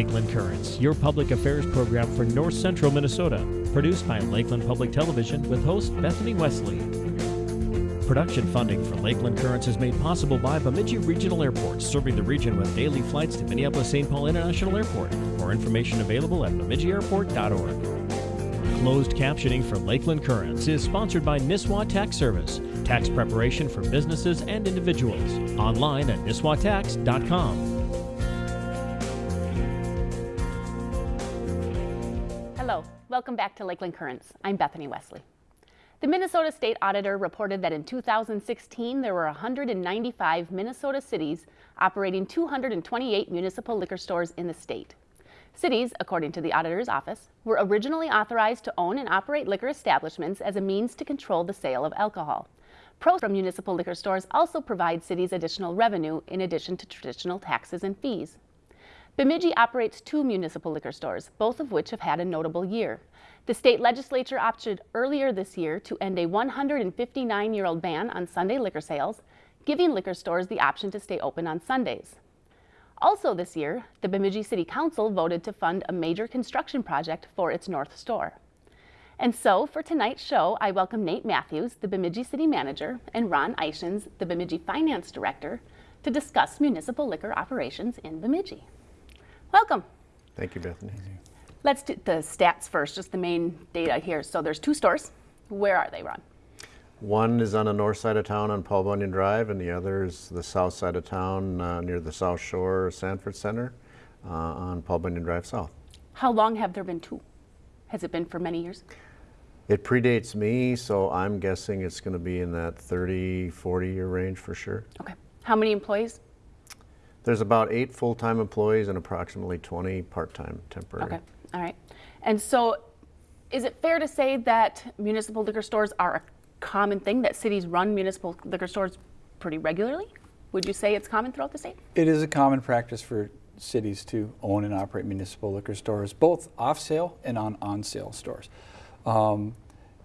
Lakeland Currents, your public affairs program for north central Minnesota. Produced by Lakeland Public Television with host Bethany Wesley. Production funding for Lakeland Currents is made possible by Bemidji Regional Airport, serving the region with daily flights to Minneapolis-St. Paul International Airport. More information available at bemidjiairport.org. Closed captioning for Lakeland Currents is sponsored by Nisswa Tax Service, tax preparation for businesses and individuals. Online at nisswatax.com. Hello, welcome back to Lakeland Currents. I'm Bethany Wesley. The Minnesota State Auditor reported that in 2016 there were 195 Minnesota cities operating 228 municipal liquor stores in the state. Cities, according to the Auditor's Office, were originally authorized to own and operate liquor establishments as a means to control the sale of alcohol. Pros from municipal liquor stores also provide cities additional revenue in addition to traditional taxes and fees. Bemidji operates two municipal liquor stores, both of which have had a notable year. The state legislature opted earlier this year to end a 159-year-old ban on Sunday liquor sales, giving liquor stores the option to stay open on Sundays. Also this year, the Bemidji City Council voted to fund a major construction project for its North Store. And so for tonight's show, I welcome Nate Matthews, the Bemidji City Manager, and Ron Eichens, the Bemidji Finance Director, to discuss municipal liquor operations in Bemidji. Welcome. Thank you, Bethany. Let's do the stats first, just the main data here. So there's two stores. Where are they, Ron? One is on the north side of town on Paul Bunyan Drive, and the other is the south side of town uh, near the South Shore Sanford Center uh, on Paul Bunyan Drive South. How long have there been two? Has it been for many years? It predates me, so I'm guessing it's going to be in that 30, 40 year range for sure. Okay. How many employees? There's about eight full-time employees and approximately 20 part-time temporary. Okay. All right. And so is it fair to say that municipal liquor stores are a common thing, that cities run municipal liquor stores pretty regularly? Would you say it's common throughout the state? It is a common practice for cities to own and operate municipal liquor stores, both off-sale and on on-sale stores. Um,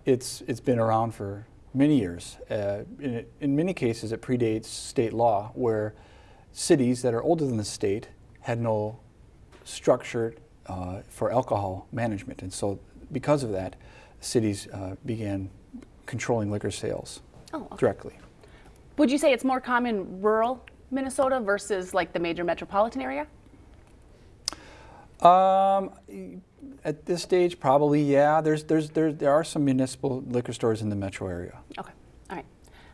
it's, it's been around for many years. Uh, in, in many cases, it predates state law, where cities that are older than the state had no structure uh, for alcohol management. And so because of that, cities uh, began controlling liquor sales Oh, okay. directly. Would you say it's more common rural Minnesota versus like the major metropolitan area? Um, at this stage, probably, yeah. There's, there's, there, there are some municipal liquor stores in the metro area. Okay.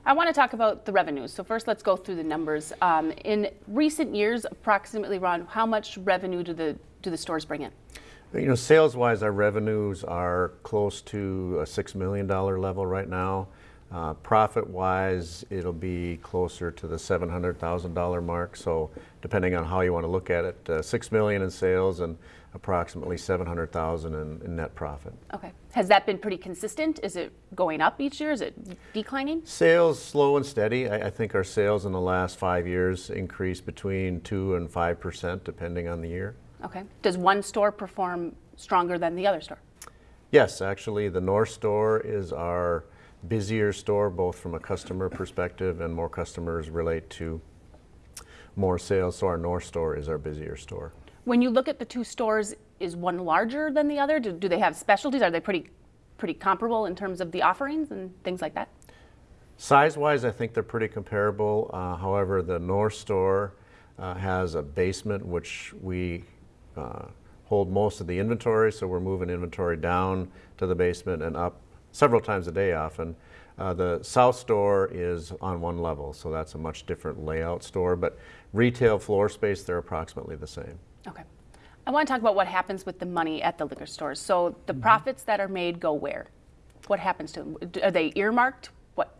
I want to talk about the revenues. So first, let's go through the numbers. Um, in recent years, approximately, Ron, how much revenue do the do the stores bring in? You know, sales-wise, our revenues are close to a $6 million level right now. Uh, Profit-wise, it'll be closer to the $700,000 mark. So depending on how you want to look at it, uh, 6 million in sales and approximately 700,000 in, in net profit. Okay. Has that been pretty consistent? Is it going up each year? Is it declining? Sales slow and steady. I, I think our sales in the last five years increased between 2 and 5% depending on the year. Okay. Does one store perform stronger than the other store? Yes, actually, the North Store is our busier store, both from a customer perspective and more customers relate to more sales. So our North Store is our busier store. When you look at the two stores, is one larger than the other? Do, do they have specialties? Are they pretty, pretty comparable in terms of the offerings and things like that? Size-wise, I think they're pretty comparable. Uh, however, the North Store uh, has a basement which we uh, hold most of the inventory, so we're moving inventory down to the basement and up several times a day often. Uh, the South Store is on one level, so that's a much different layout store, but retail floor space, they're approximately the same. Okay. I want to talk about what happens with the money at the liquor stores. So the Mm-hmm. profits that are made go where? What happens to them? Are they earmarked? What?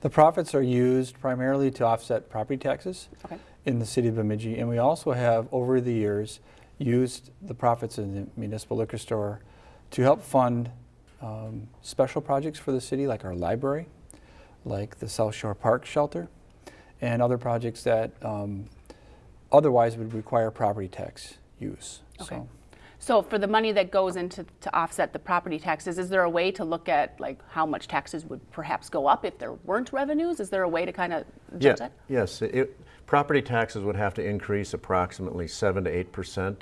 The profits are used primarily to offset property taxes Okay. in the city of Bemidji, and we also have, over the years, used the profits in the municipal liquor store to help fund um, special projects for the city, like our library, like the South Shore Park Shelter, and other projects that um, otherwise would require property tax use. Okay. So, So for the money that goes into to offset the property taxes, is there a way to look at like how much taxes would perhaps go up if there weren't revenues? Is there a way to kind of Yeah, that? yes, it, Property taxes would have to increase approximately 7 to 8%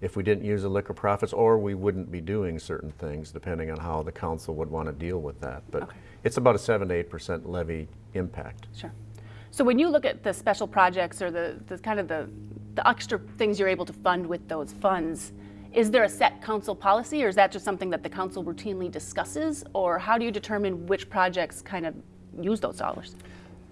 if we didn't use the liquor profits, or we wouldn't be doing certain things depending on how the council would want to deal with that. But Okay. it's about a 7 to 8% levy impact. Sure. So when you look at the special projects or the, the kind of the, the extra things you're able to fund with those funds, is there a set council policy or is that just something that the council routinely discusses? Or how do you determine which projects kind of use those dollars?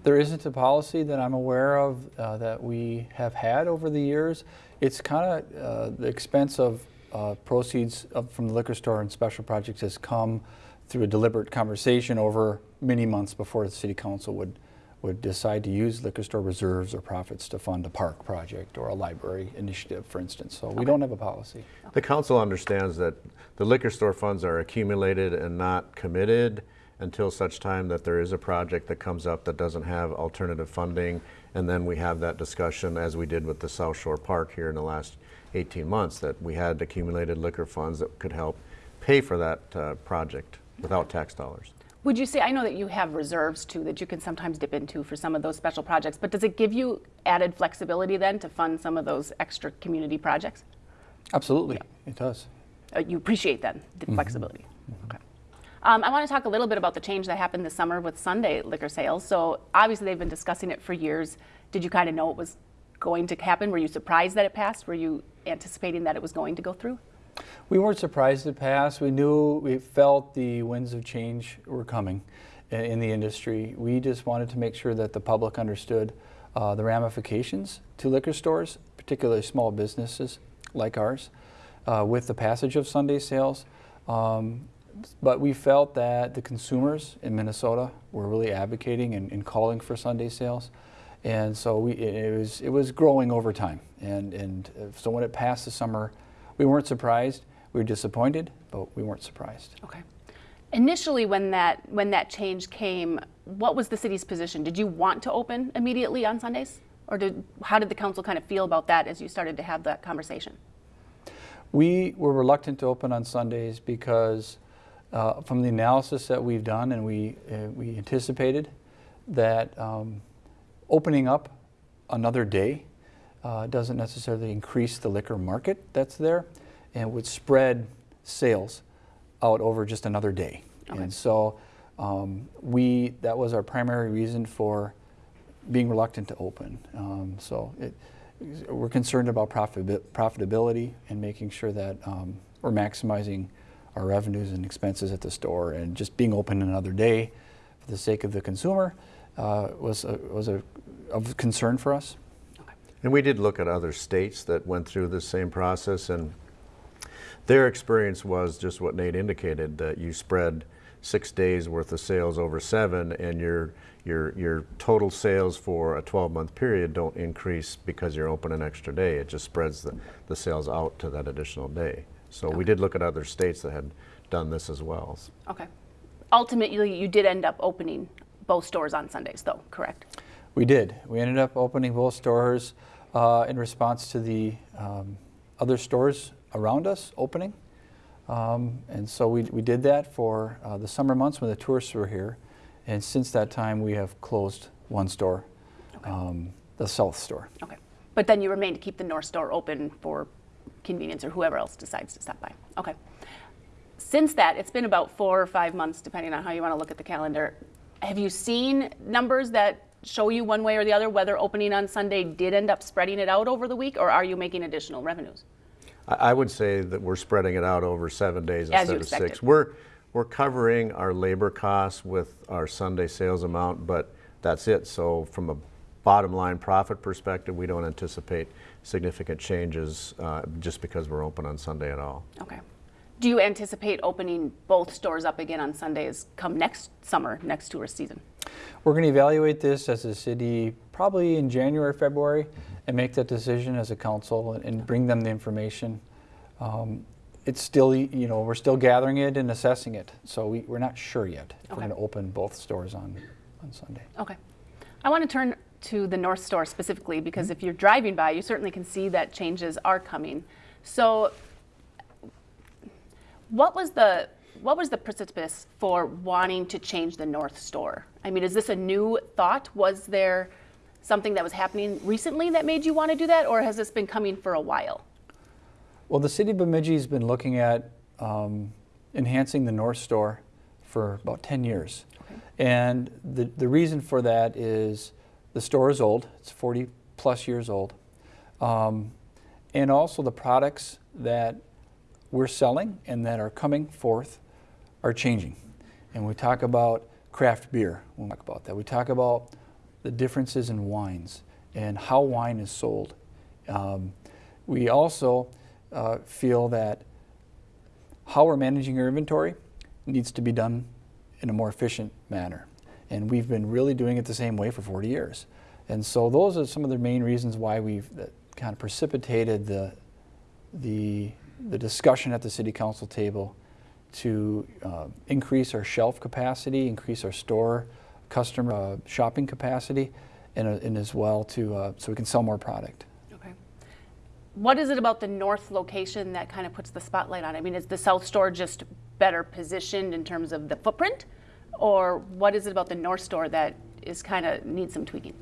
There isn't a policy that I'm aware of uh, that we have had over the years. It's kind of uh, the expense of uh, proceeds of, from the liquor store and special projects has come through a deliberate conversation over many months before the city council would would decide to use liquor store reserves or profits to fund a park project or a library initiative, for instance. So we don't have a policy. The council understands that the liquor store funds are accumulated and not committed until such time that there is a project that comes up that doesn't have alternative funding. And then we have that discussion, as we did with the South Shore Park here in the last 18 months, that we had accumulated liquor funds that could help pay for that uh, project without tax dollars. Would you say, I know that you have reserves too that you can sometimes dip into for some of those special projects, but does it give you added flexibility then to fund some of those extra community projects? Absolutely, it does. Uh, you appreciate then the flexibility. Okay. Um, I want to talk a little bit about the change that happened this summer with Sunday liquor sales. So obviously they've been discussing it for years. Did you kind of know it was going to happen? Were you surprised that it passed? Were you anticipating that it was going to go through? We weren't surprised it passed. We knew, we felt the winds of change were coming in the industry. We just wanted to make sure that the public understood uh, the ramifications to liquor stores, particularly small businesses like ours, uh, with the passage of Sunday sales. Um, but we felt that the consumers in Minnesota were really advocating and, and calling for Sunday sales. And so we, it, it was, it was growing over time. And, and so when it passed the summer, we weren't surprised. We were disappointed, but we weren't surprised. Okay. Initially, when that when that change came, what was the city's position? Did you want to open immediately on Sundays, or did how did the council kind of feel about that as you started to have that conversation? We were reluctant to open on Sundays because uh, from the analysis that we've done and we, uh, we anticipated that um, opening up another day uh, doesn't necessarily increase the liquor market that's there and would spread sales out over just another day. Okay. And so um, we, that was our primary reason for being reluctant to open. Um, so it, we're concerned about profit, profitability and making sure that um, we're maximizing our revenues and expenses at the store. And just being open another day for the sake of the consumer uh, was a, was a of concern for us. And we did look at other states that went through the same process, and their experience was just what Nate indicated that you spread six days worth of sales over seven, and your your your total sales for a 12 month period don't increase because you're open an extra day. It just spreads the, the sales out to that additional day. So we did look at other states that had done this as well. Okay. Ultimately, you did end up opening both stores on Sundays, though, correct? We did. We ended up opening both stores uh, in response to the um, other stores around us opening. Um, and so we, we did that for uh, the summer months when the tourists were here. And since that time, we have closed one store, um, the South store. Okay. But then you remain to keep the North store open for convenience or whoever else decides to stop by. Okay. Since that, it's been about four or five months, depending on how you want to look at the calendar. Have you seen numbers that show you one way or the other whether opening on Sunday did end up spreading it out over the week, or are you making additional revenues? I I would say that we're spreading it out over seven days As instead of six. We're, we're covering our labor costs with our Sunday sales amount, but that's it. So from a bottom line profit perspective, we don't anticipate significant changes uh, just because we're open on Sunday at all. Okay. Do you anticipate opening both stores up again on Sundays come next summer, next tourist season? We're going to evaluate this as a city probably in January, February, and make that decision as a council and, and bring them the information. Um, it's still, you know, we're still gathering it and assessing it, so we, we're not sure yet if Okay. we're going to open both stores on, on Sunday. Okay. I want to turn to the North Store specifically because if you're driving by, you certainly can see that changes are coming. So, what was the what was the precipice for wanting to change the North Store? I mean, is this a new thought? Was there something that was happening recently that made you want to do that, or has this been coming for a while? Well, the city of Bemidji has been looking at um, enhancing the North Store for about 10 years. And the, the reason for that is the store is old, it's 40 plus years old. Um, and also the products that we're selling and that are coming forth are changing. And we talk about craft beer when we talk about that. We talk about the differences in wines and how wine is sold. Um, we also uh, feel that how we're managing our inventory needs to be done in a more efficient manner. And we've been really doing it the same way for 40 years. And so those are some of the main reasons why we've that kind of precipitated the, the, the discussion at the city council table to uh, increase our shelf capacity, increase our store customer uh, shopping capacity, and, uh, and as well to, uh, so we can sell more product. Okay. What is it about the north location that kind of puts the spotlight on? I mean, is the south store just better positioned in terms of the footprint? Or what is it about the north store that is kind of needs some tweaking?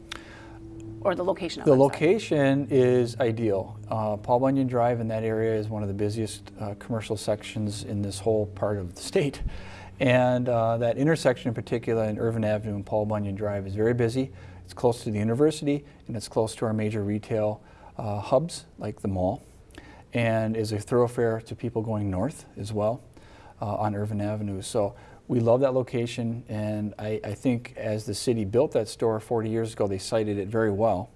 Or the location of The location is ideal. Uh, Paul Bunyan Drive in that area is one of the busiest uh, commercial sections in this whole part of the state. And uh, that intersection in particular in Irvin Avenue and Paul Bunyan Drive is very busy. It's close to the university and it's close to our major retail uh, hubs like the mall and is a thoroughfare to people going north as well uh, on Irvin Avenue. So we love that location and I, I think as the city built that store 40 years ago, they sited it very well.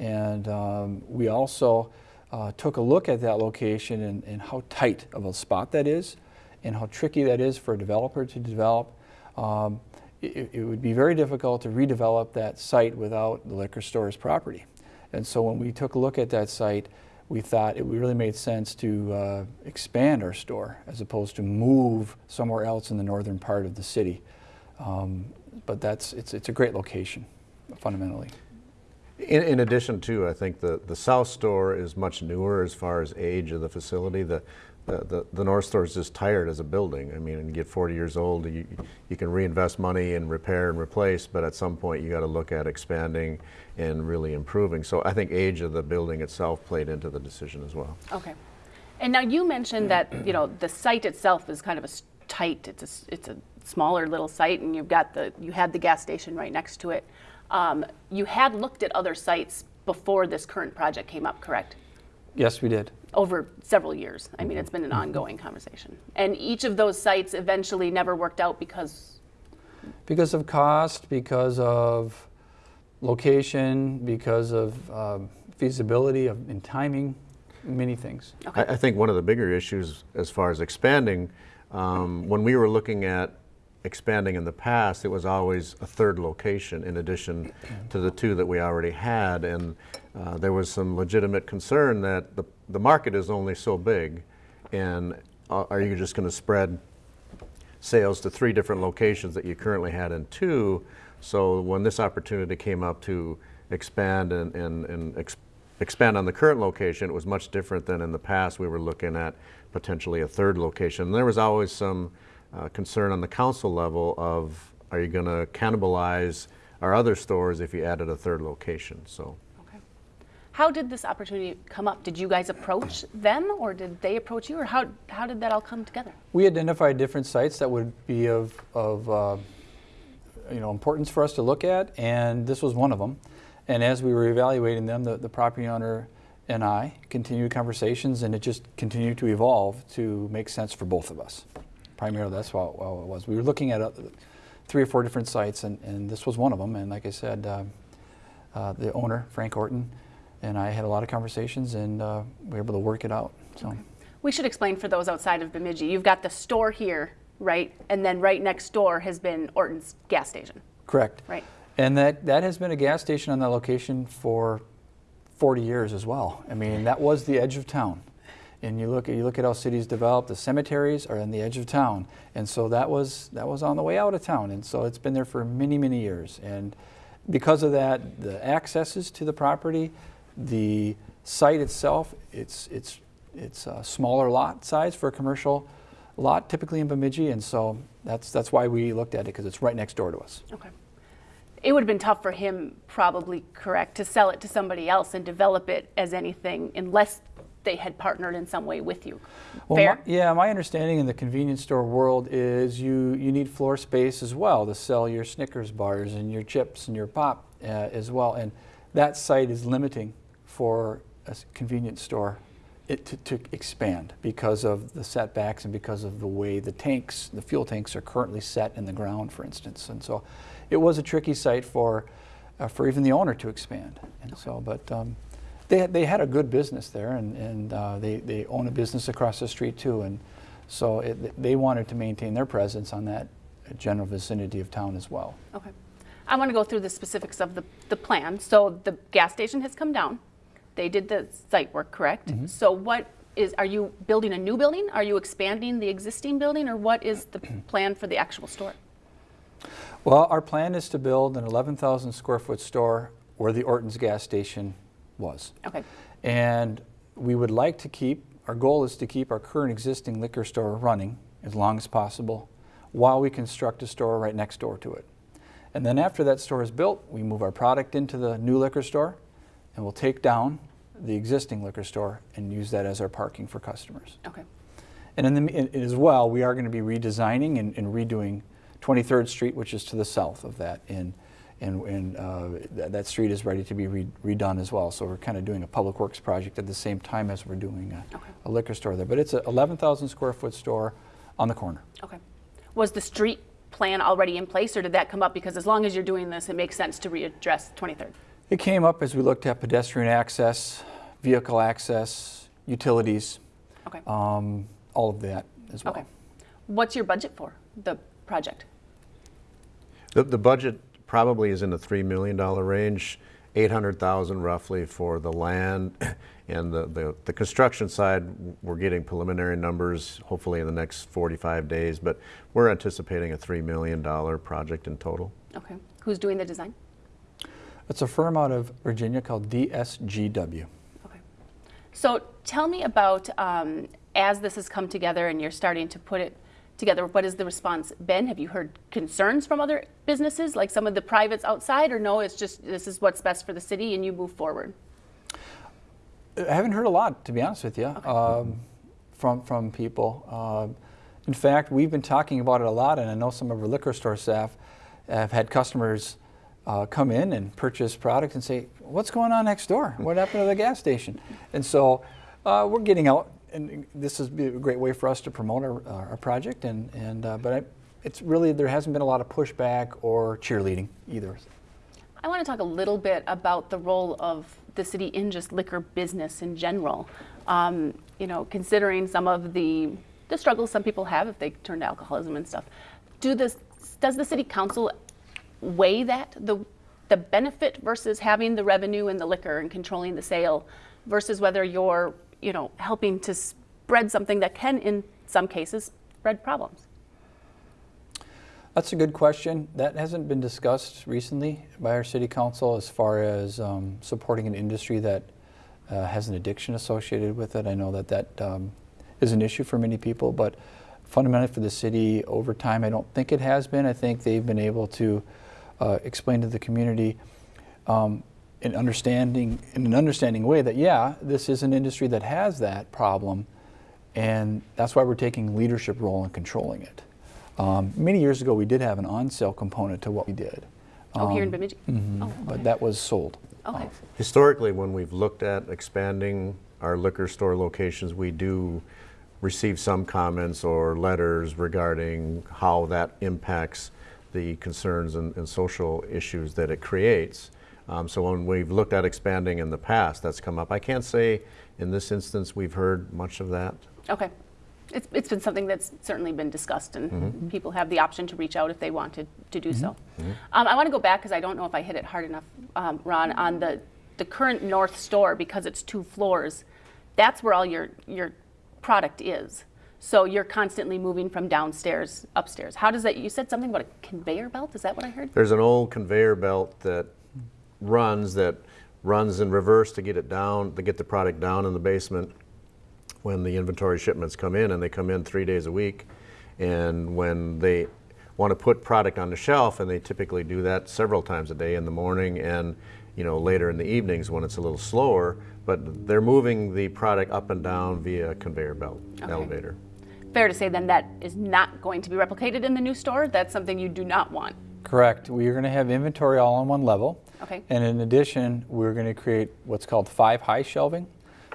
And um, we also uh, took a look at that location and, and how tight of a spot that is and how tricky that is for a developer to develop. Um, it, it would be very difficult to redevelop that site without the liquor store's property. And so when we took a look at that site, we thought it really made sense to uh, expand our store as opposed to move somewhere else in the northern part of the city. Um, but that's, it's, it's a great location, fundamentally. In, in addition to, I think the, the south store is much newer as far as age of the facility. The, the, the, the north store is just tired as a building. I mean, and you get 40 years old, you, you can reinvest money and repair and replace, but at some point you got to look at expanding and really improving. So I think age of the building itself played into the decision as well. Okay. And now you mentioned that, you know, the site itself is kind of a tight, it's a, s- it's a smaller little site and you've got the, you had the gas station right next to it. Um, you had looked at other sites before this current project came up, correct? Yes, we did. Over several years. I mean, it's been an ongoing conversation. And each of those sites eventually never worked out because, Because of cost, because of location, because of um, feasibility of, and timing, many things. I, I think one of the bigger issues as far as expanding, um, when we were looking at expanding in the past, it was always a third location in addition to the two that we already had. And uh, there was some legitimate concern that the, the market is only so big. And uh, are you just going to spread sales to three different locations that you currently had in two? So when this opportunity came up to expand and, and, and ex- expand on the current location, it was much different than in the past. We were looking at potentially a third location. And there was always some uh, concern on the council level of are you going to cannibalize our other stores if you added a third location? So. How did this opportunity come up? Did you guys approach them or did they approach you or how, how did that all come together? We identified different sites that would be of, of uh, you know, importance for us to look at, and this was one of them. And as we were evaluating them, the, the property owner and I continued conversations, and it just continued to evolve to make sense for both of us. Primarily, that's how, it was. We were looking at uh, three or four different sites, and, and this was one of them. And like I said, uh, uh, the owner, Frank Orton, and I had a lot of conversations, and uh, we were able to work it out. So. We should explain for those outside of Bemidji. You've got the store here, right? And then right next door has been Orton's gas station, Correct. right? And that, that has been a gas station on that location for 40 years as well. I mean, that was the edge of town. And you look at you look at how cities develop. The cemeteries are on the edge of town, and so that was that was on the way out of town. And so it's been there for many many years. And because of that, the accesses to the property, the site itself, it's it's it's a smaller lot size for a commercial lot, typically in Bemidji. And so that's that's why we looked at it because it's right next door to us. Okay. it would have been tough for him, probably correct, to sell it to somebody else and develop it as anything unless they had partnered in some way with you. Well, Fair? my- yeah, my understanding in the convenience store world is you, you need floor space as well to sell your Snickers bars and your chips and your pop uh, as well. And that site is limiting for a convenience store it, to, to expand because of the setbacks and because of the way the tanks, the fuel tanks are currently set in the ground, for instance. And so it was a tricky site for, uh, for even the owner to expand. And so, but um, they, had- they had a good business there and, and uh, they, they own a business across the street too. And so it, they wanted to maintain their presence on that general vicinity of town as well. Okay. I want to go through the specifics of the, the plan. So the gas station has come down. They did the site work, correct? Mm-hmm. So what is, are you building a new building? Are you expanding the existing building? Or what is the plan for the actual store? Well, our plan is to build an 11,000 square foot store where the Orton's gas station was. Okay. And we would like to keep, our goal is to keep our current existing liquor store running as long as possible while we construct a store right next door to it. And then after that store is built, we move our product into the new liquor store and we'll take down the existing liquor store and use that as our parking for customers. Okay. And in the, in, as well, we are going to be redesigning and, and redoing 23rd Street, which is to the south of that. And, and, and uh, that, that street is ready to be re, redone as well. So we're kind of doing a public works project at the same time as we're doing a, Okay. a liquor store there. But it's an 11,000 square foot store on the corner. Okay. Was the street plan already in place or did that come up? Because as long as you're doing this, it makes sense to readdress 23rd. It came up as we looked at pedestrian access, vehicle access, utilities, Okay. um, all of that as well. Okay. What's your budget for the project? The, the budget probably is in the $3 million range, 800,000 roughly for the land. And the, the, the construction side, we're getting preliminary numbers hopefully in the next 45 days, but we're anticipating a $3 million project in total. Okay. Who's doing the design? It's a firm out of Virginia called DSGW. Okay. So tell me about um, as this has come together and you're starting to put it together, what has the response been? Have you heard concerns from other businesses, like some of the privates outside, or no, it's just this is what's best for the city and you move forward? I haven't heard a lot, to be honest with you, um, from from people. Um, in fact, we've been talking about it a lot, and I know some of our liquor store staff have had customers uh, come in and purchase product and say, "What's going on next door? What happened to the gas station?" And so uh, we're getting out, and this is a great way for us to promote our, our project. And and uh, but I, it's really there hasn't been a lot of pushback or cheerleading either. I want to talk a little bit about the role of the city in just liquor business in general. Um, you know, considering some of the the struggles some people have if they turn to alcoholism and stuff. Do this does the city council weigh that the the benefit versus having the revenue and the liquor and controlling the sale versus whether you're you know helping to spread something that can in some cases spread problems. That's a good question. That hasn't been discussed recently by our city council as far as um, supporting an industry that uh, has an addiction associated with it. I know that that um, is an issue for many people, but fundamentally for the city over time, I don't think it has been. I think they've been able to uh, explain to the community um, in understanding in an understanding way that yeah, this is an industry that has that problem, and that's why we're taking leadership role in controlling it. Um, many years ago, we did have an on-sale component to what we did. Oh, here in Um, Bemidji. mhm, Oh, But that was sold. Okay. off. Historically, when we've looked at expanding our liquor store locations, we do receive some comments or letters regarding how that impacts the concerns and, and social issues that it creates. Um, so when we've looked at expanding in the past, that's come up. I can't say in this instance we've heard much of that. Okay. It's, it's been something that's certainly been discussed, and people have the option to reach out if they wanted to do so. Um, I want to go back because I don't know if I hit it hard enough, um, Ron, on the, the current north store because it's two floors. That's where all your, your product is. So you're constantly moving from downstairs upstairs. How does that? You said something about a conveyor belt. Is that what I heard? There's an old conveyor belt that runs that runs in reverse to get it down, to get the product down in the basement when the inventory shipments come in, and they come in three days a week. And when they, want to put product on the shelf, and they typically do that several times a day in the morning and you know later in the evenings when it's a little slower. But they're moving the product up and down via a conveyor belt Okay. elevator. Fair to say then that is not going to be replicated in the new store? That's something you do not want? Correct. We are going to have inventory all on one level. Okay. And in addition, we're going to create what's called five high shelving.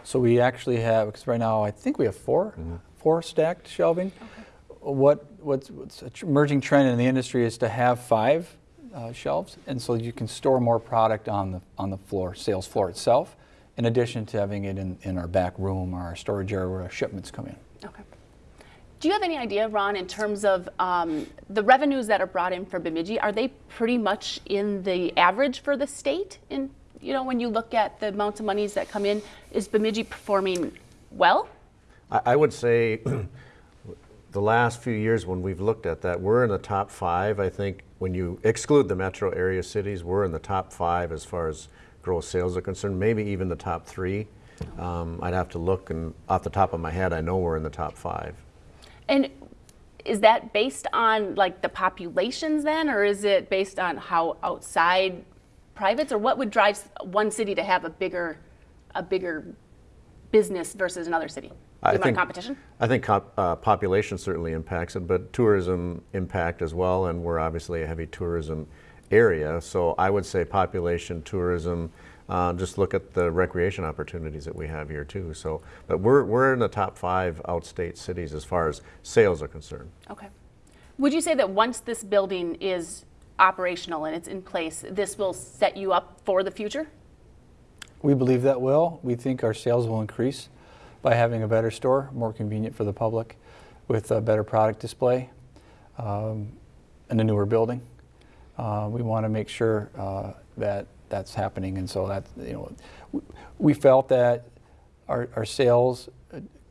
So we actually have, because right now I think we have 4 four stacked shelving. Okay. What what's, what's a tr- emerging trend in the industry is to have five uh, shelves, and so you can store more product on the on the floor, sales floor itself, in addition to having it in, in our back room or our storage area where our shipments come in. Okay. Do you have any idea, Ron, in terms of um, the revenues that are brought in for Bemidji? Are they pretty much in the average for the state? In you know, when you look at the amounts of monies that come in, is Bemidji performing well? I, I would say the last few years when we've looked at that, we're in the top five. I think when you exclude the metro area cities, we're in the top five as far as gross sales are concerned, maybe even the top three. Um, I'd have to look, and off the top of my head, I know we're in the top five. And is that based on like the populations then, or is it based on how outside privates, or what would drive one city to have a bigger, a bigger business versus another city? I think- competition? I think cop, uh, population certainly impacts it, but tourism impact as well, and we're obviously a heavy tourism area. So I would say population, tourism. Uh, just look at the recreation opportunities that we have here too. So, but we're we're in the top five outstate cities as far as sales are concerned. Okay. Would you say that once this building is operational and it's in place, this will set you up for the future? We believe that will. We think our sales will increase by having a better store, more convenient for the public, with a better product display, um, and a newer building. Uh, we want to make sure uh, that that's happening, and so that you know, we, felt that our, our sales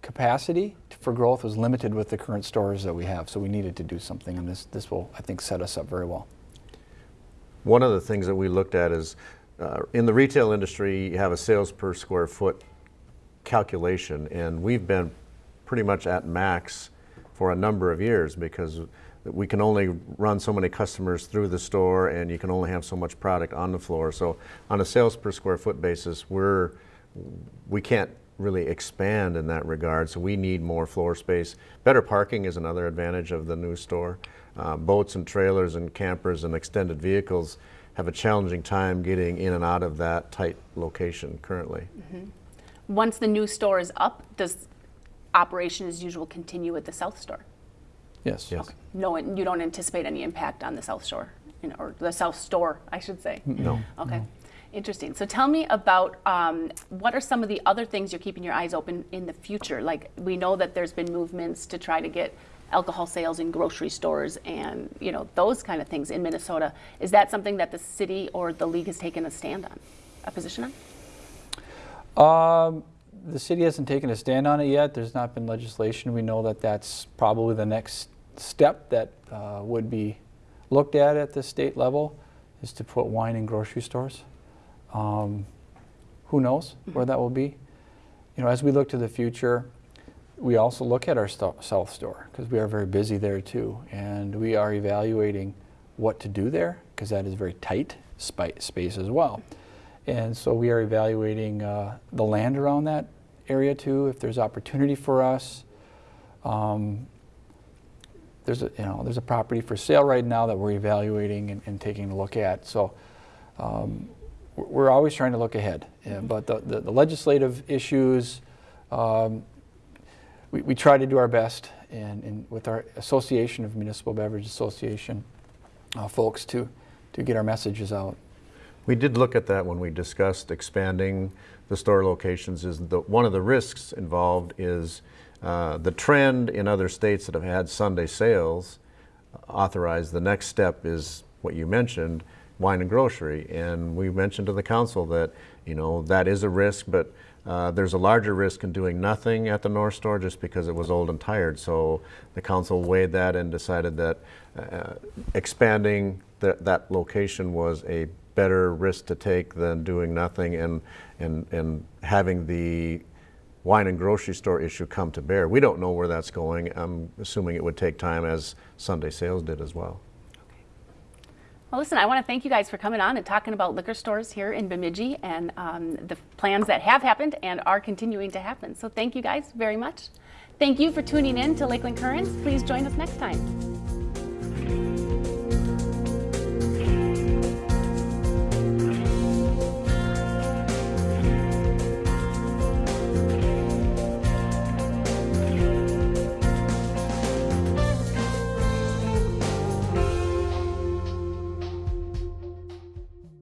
capacity for growth was limited with the current stores that we have, so we needed to do something, and this this will, I think, set us up very well. One of the things that we looked at is uh, in the retail industry, you have a sales per square foot calculation, and we've been pretty much at max for a number of years because we can only run so many customers through the store and you can only have so much product on the floor. So on a sales per square foot basis, we're we can't really expand in that regard, so we need more floor space. Better parking is another advantage of the new store. Uh, boats and trailers and campers and extended vehicles have a challenging time getting in and out of that tight location currently. Once the new store is up, does operation as usual continue at the south store? Yes. Yes. No, you don't anticipate any impact on the south shore, you know, or the south store, I should say. No. Okay, interesting. So tell me about um, what are some of the other things you're keeping your eyes open in the future? Like we know that there's been movements to try to get alcohol sales in grocery stores and you know those kind of things in Minnesota. Is that something that the city or the league has taken a stand on, a position on? Um, the city hasn't taken a stand on it yet. There's not been legislation. We know that that's probably the next step that uh, would be looked at at the state level is to put wine in grocery stores. Um, who knows where that will be? You know, as we look to the future, we also look at our south store because we are very busy there too, and we are evaluating what to do there because that is very tight space as well. And so we are evaluating uh, the land around that area too, if there's opportunity for us. Um, there's a, you know, there's a property for sale right now that we're evaluating and, and taking a look at. So um, we're- always trying to look ahead. Yeah, but the, the, the legislative issues, um, we, we try to do our best and, and with our Association of Municipal Beverage Association uh, folks to, to get our messages out. We did look at that when we discussed expanding the store locations. Is the, one of the risks involved is uh, the trend in other states that have had Sunday sales authorized. The next step is what you mentioned, wine and grocery. And we mentioned to the council that you know that is a risk, but uh, there's a larger risk in doing nothing at the North Store just because it was old and tired. So the council weighed that and decided that uh, expanding that that location was a better risk to take than doing nothing and and and having the wine and grocery store issue come to bear. We don't know where that's going. I'm assuming it would take time as Sunday sales did as well. Well, listen, I want to thank you guys for coming on and talking about liquor stores here in Bemidji and um, the plans that have happened and are continuing to happen. So thank you guys very much. Thank you for tuning in to Lakeland Currents. Please join us next time.